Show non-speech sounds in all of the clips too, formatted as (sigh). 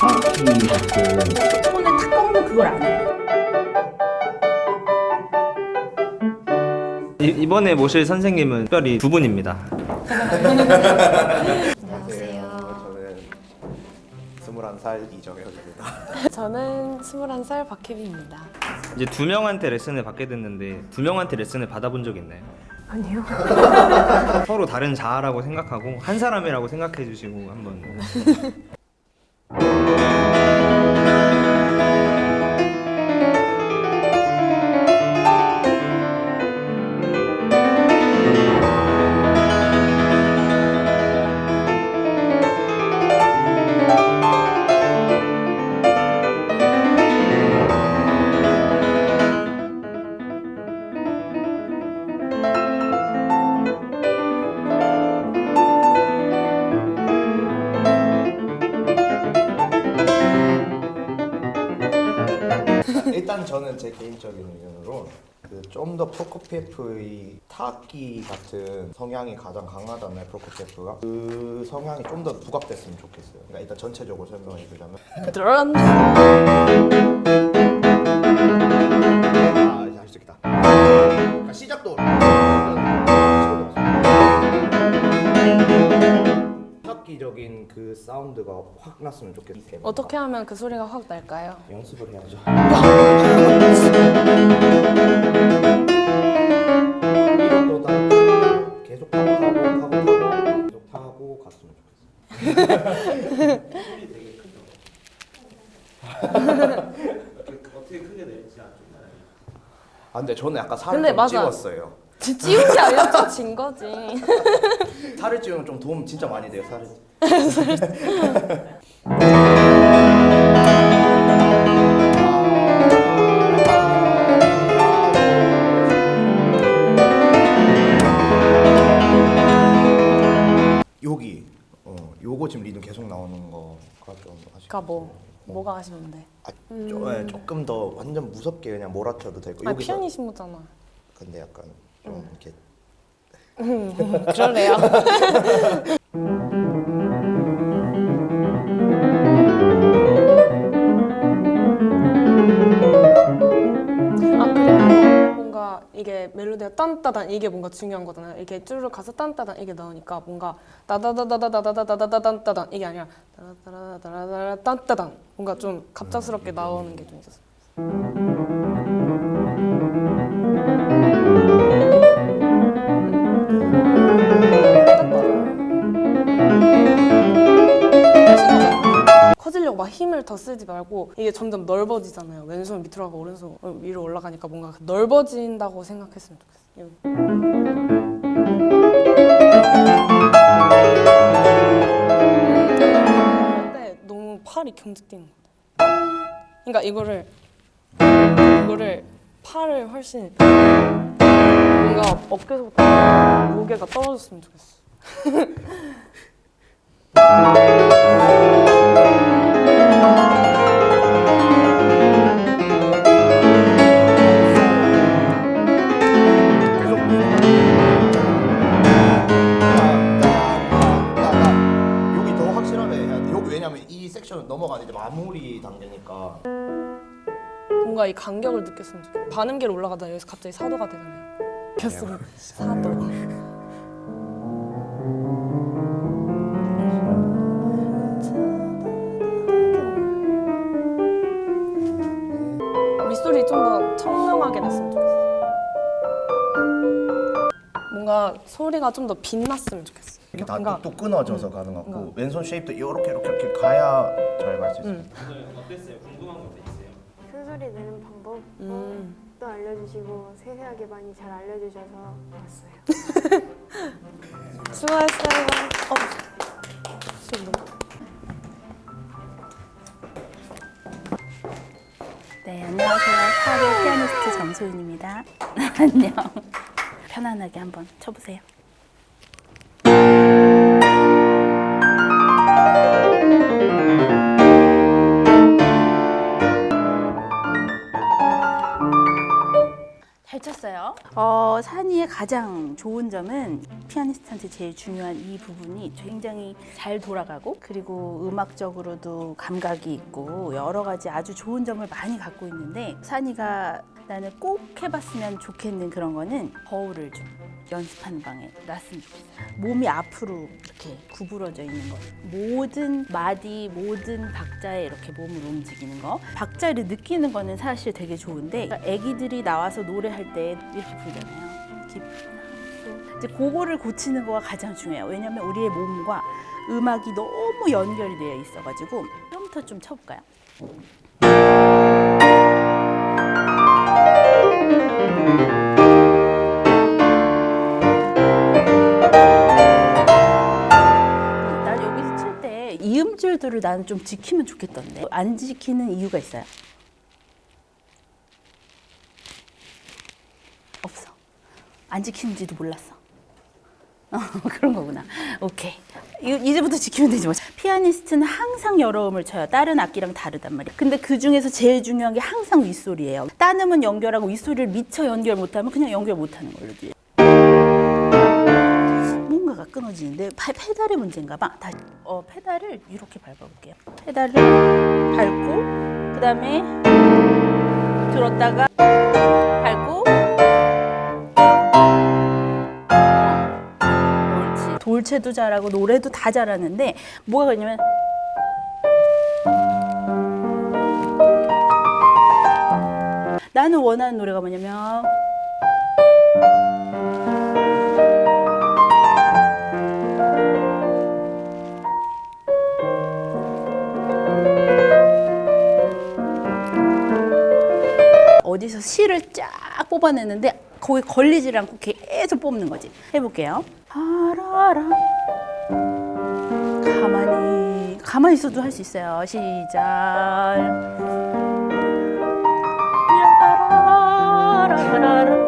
타악기 같은 손에 탁 꺾는 그걸 안 해요. 이, 이번에 모실 선생님은 특별히 두 분입니다. 안녕하세요. 저는 21살 이정혁입니다. 저는 21살 박혜빈입니다. 이제 두 명한테 레슨을 받게 됐는데 두 명한테 레슨을 받아본 적 있나요? 아니요. 서로 다른 자아라고 생각하고 한 사람이라고 생각해 주시고 한번 (laughs) 제 개인적인 의견으로 그 좀 더 프로코피에프의 타악기 같은 성향이 가장 강하잖아요 프로코피에프가 그 성향이 좀 더 부각됐으면 좋겠어요. 그러니까 일단 전체적으로 설명해 주자면. 아 이제 할 수 있겠다. 그러니까 시작도 타악기적인 그 사운드가 확 났으면 좋겠어요 어떻게 하면 그 소리가 확 날까요? 연습을 해야죠 이것도 다 계속 타고 타고 타고 타고 계속 타고 갔으면 좋겠어요 아 근데 저는 약간 살을 좀 맞아. 찌웠어요 지- 찌운 게 아니라 좀진 거지. (laughs) 살을 찌우면 좀 도움 진짜 많이 돼요 살을 (laughs) 여기 어 요거 지금 리듬 계속 나오는 거가 좀 아쉽. 그러니까 뭐 뭐가 아쉬운데? 아, 조, 예, 조금 더 완전 무섭게 그냥 몰아쳐도 되고 아 여기서 피아니 신무잖아. 근데 약간 좀 이렇게 그럴래요? 아 그리고 뭔가 이게 멜로디가 딴따단 이게 뭔가 중요한 거잖아요. 이렇게 쭈르륵 가서 딴따단 이게 나오니까 뭔가 따다다다다다다다다다단 이게 아니라 딴따단 뭔가 좀 갑작스럽게 나오는 게 좀 있었어요. 더 쓰지 말고 이게 점점 넓어지잖아요. 왼손 밑으로 가고 오른손 위로 올라가니까 뭔가 넓어진다고 생각했으면 좋겠어요. 근데 너무 팔이 경직되는 것 같아요. 그러니까 이거를 이거를 팔을 훨씬 뭔가 어깨서부터 무게가 떨어졌으면 좋겠어. (laughs) 넘어가는 이제 마무리 단계니까. 뭔가 이 간격을 느꼈으면 좋겠어. 반음계로 올라가다 여기서 갑자기 사도가 되잖아요. 느꼈으면 사도. 밑소리 좀 더 청명하게 냈으면 좋겠어. 뭔가 소리가 좀 더 빛났으면 좋겠어. 이렇게 다 뭔가 뚝뚝 끊어져서 가는 것 같고 뭔가. 왼손 쉐입도 이렇게 이렇게 이렇게 가야 잘 갈 수 있어요. 음. 어땠어요? 궁금한 것도 있어요? 큰 소리 내는 방법도 음. 알려주시고 세세하게 많이 잘 알려주셔서 좋았어요. (laughs) 수고했어요. 어. 네, 안녕하세요. 파리 피아니스트 정소윤입니다. (laughs) 안녕. 편안하게 한번 쳐보세요. 잘 쳤어요. 어, 산이의 가장 좋은 점은 피아니스트한테 제일 중요한 이 부분이 굉장히 잘 돌아가고 그리고 음악적으로도 감각이 있고 여러 가지 아주 좋은 점을 많이 갖고 있는데 산이가 나는 꼭 해봤으면 좋겠는 그런 거는 거울을 좀 연습하는 방에 놨으면 좋겠어. 몸이 앞으로 이렇게 구부러져 있는 거. 모든 마디, 모든 박자에 이렇게 몸을 움직이는 거. 박자를 느끼는 거는 사실 되게 좋은데 아기들이 나와서 노래할 때 이렇게 부르잖아요. 하고. 이제 그거를 고치는 거가 가장 중요해요. 왜냐면 우리의 몸과 음악이 너무 연결이 되어 있어가지고 처음부터 좀 쳐볼까요? 이음줄들을 나는 좀 지키면 좋겠던데 안 지키는 이유가 있어요? 없어. 안 지키는지도 몰랐어. 어, (laughs) 그런 거구나. 오케이. 이- 이제부터 지키면 되지 뭐. 피아니스트는 항상 여러 음을 쳐요. 다른 악기랑 다르단 말이야. 근데 그 중에서 제일 중요한 게 항상 윗소리예요. 딴 음은 연결하고 윗소리를 미처 연결 못하면 그냥 연결 못하는 걸로 돼. 뭔가가 끊어지는데 파- 페달의 문제인가 봐. 다시 어, 페달을 이렇게 밟아볼게요. 페달을 밟고 그 다음에 들었다가 밟고 옳지. 돌체도 잘하고 노래도 다 잘하는데 뭐가 그러냐면 나는 원하는 노래가 뭐냐면 어디서 실을 쫙 뽑아내는데 거기 걸리질 않고 계속 뽑는 거지. 해볼게요. 아라라. 가만히 가만히 있어도 할 수 있어요. 시작. 라라라라라.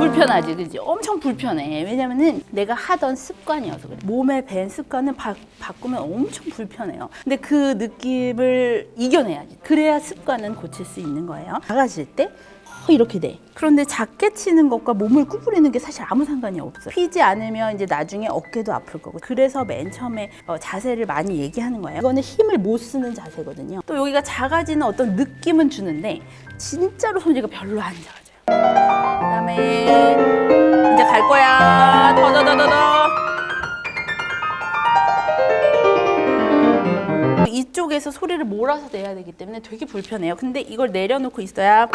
불편하지, 그지? 엄청 불편해. 왜냐면은 내가 하던 습관이어서 그래. 몸에 밴 습관은 바, 바꾸면 엄청 불편해요. 근데 그 느낌을 이겨내야지. 그래야 습관은 고칠 수 있는 거예요. 작아질 때 어, 이렇게 돼. 그런데 작게 치는 것과 몸을 구부리는 게 사실 아무 상관이 없어요. 피지 않으면 이제 나중에 어깨도 아플 거고. 그래서 맨 처음에 어, 자세를 많이 얘기하는 거예요. 이거는 힘을 못 쓰는 자세거든요. 또 여기가 작아지는 어떤 느낌은 주는데 진짜로 손이가 별로 안 작아져요. 그다음에 이제 갈 거야. 더더더더더. 이쪽에서 소리를 몰아서 내야 되기 때문에 되게 불편해요. 근데 이걸 내려놓고 있어야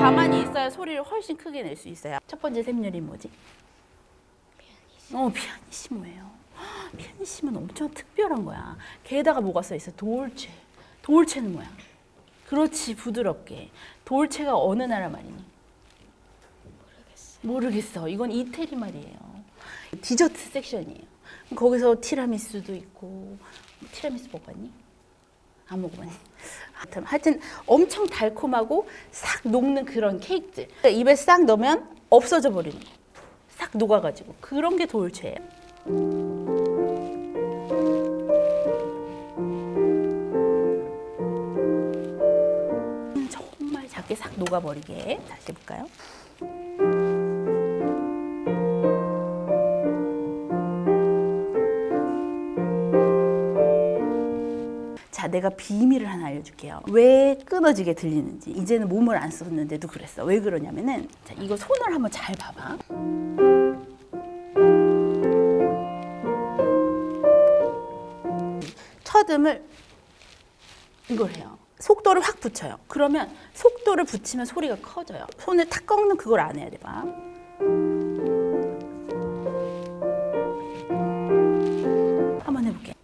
가만히 있어야 소리를 훨씬 크게 낼 수 있어요. 첫 번째 샘열이 뭐지? 어, 피아니시모예요. 피아니시모 는 엄청 특별한 거야. 게다가 뭐가 써 있어? 돌체. 돌체는 뭐야? 그렇지, 부드럽게. 돌체가 어느 나라 말이니? 모르겠어. 모르겠어. 이건 이태리 말이에요. 디저트 섹션이에요. 거기서 티라미수도 있고 티라미수 먹었니? 안 먹어봤니? 하여튼, 엄청 달콤하고 싹 녹는 그런 케이크들 그러니까 입에 싹 넣으면 없어져 버리는 거. 싹 녹아가지고 그런 게 돌체예요. 작게 싹 녹아버리게 다시 해볼까요? 자, 내가 비밀을 하나 알려줄게요. 왜 끊어지게 들리는지. 이제는 몸을 안 썼는데도 그랬어. 왜 그러냐면은, 자, 이거 손을 한번 잘 봐봐. 첫 음을 이걸 해요. 속도를 확 붙여요. 그러면 속도를 붙이면 소리가 커져요. 손을 탁 꺾는 그걸 안 해야 돼, 봐. 한번 해볼게.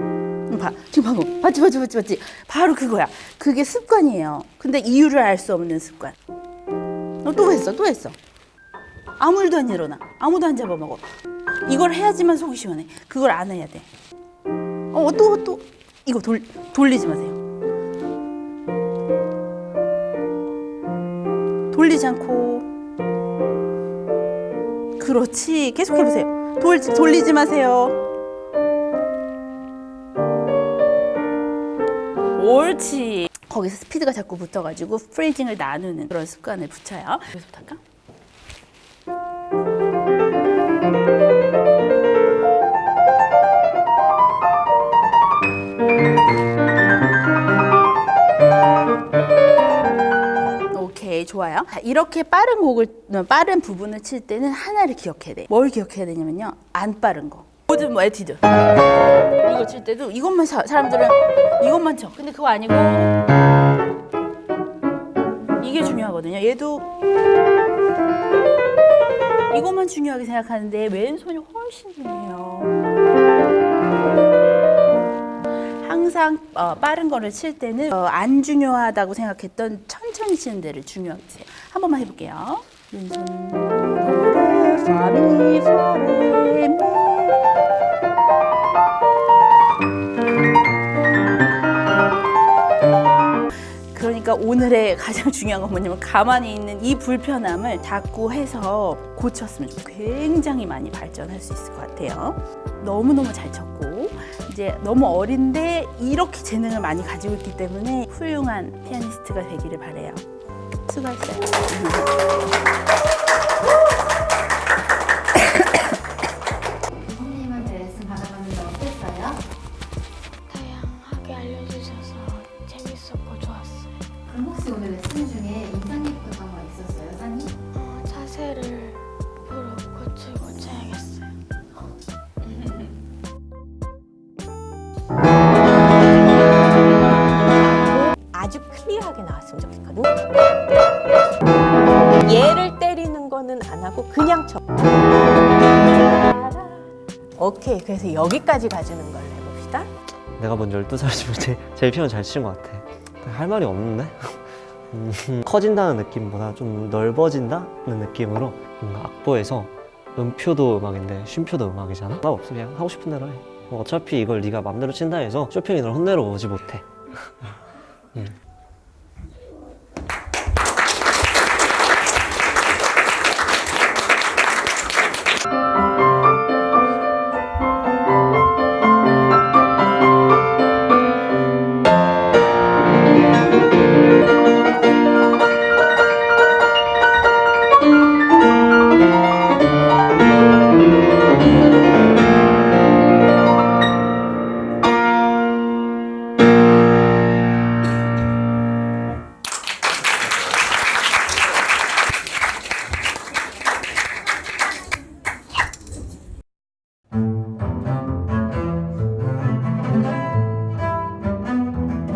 응, 봐. 지금 방금 봤지 봤지 봤지 봤지? 바로 그거야. 그게 습관이에요. 근데 이유를 알 수 없는 습관. 어, 또 했어 또 했어. 아무 일도 안 일어나. 아무도 안 잡아먹어. 이걸 해야지만 속이 시원해. 그걸 안 해야 돼 어 또 또. 이거 돌, 돌리지 마세요 돌리지 않고. 그렇지. 계속 해보세요. 돌, 돌리지 마세요. 옳지. 거기서 스피드가 자꾸 붙어가지고 프레이징을 나누는 그런 습관을 붙여요. 여기서부터 할까? 좋아요. 자, 이렇게 빠른 곡을 빠른 부분을 칠 때는 하나를 기억해야 돼. 뭘 기억해야 되냐면요. 안 빠른 거. 모든 뭐 에튀드. 이거 칠 때도 이것만 사, 사람들은 이것만 쳐. 근데 그거 아니고 이게 중요하거든요. 얘도 이것만 중요하게 생각하는데 왼손이 훨씬 중요해요. 항상 어, 빠른 거를 칠 때는 어, 안 중요하다고 생각했던 천 천히 치는 데를 중요하게. 한 번만 해볼게요. 미. 그러니까 오늘의 가장 중요한 건 뭐냐면 가만히 있는 이 불편함을 자꾸 해서 고쳤으면 좋 굉장히 많이 발전할 수 있을 것 같아요. 너무너무 잘 쳤고 이제 너무 어린데 이렇게 재능을 많이 가지고 있기 때문에 훌륭한 피아니스트가 되기를 바래요. 수고했어요. (laughs) 나왔으면 좋겠거든. 얘를 때리는 거는 안 하고 그냥 쳐. 오케이. 그래서 여기까지 가주는 걸로 해봅시다. 내가 먼 12살이지만 제일, 제일 피아노 잘 치는 것 같아. 할 말이 없는데? 음, (laughs) 커진다는 느낌보다 좀 넓어진다는 느낌으로 뭔가 악보에서 음표도 음악인데 쉼표도 음악이잖아? 나 없어 그냥 하고 싶은 대로 해. 뭐 어차피 이걸 네가 맘대로 친다 해서 쇼핑이 널 혼내러 오지 못해. (laughs) 음.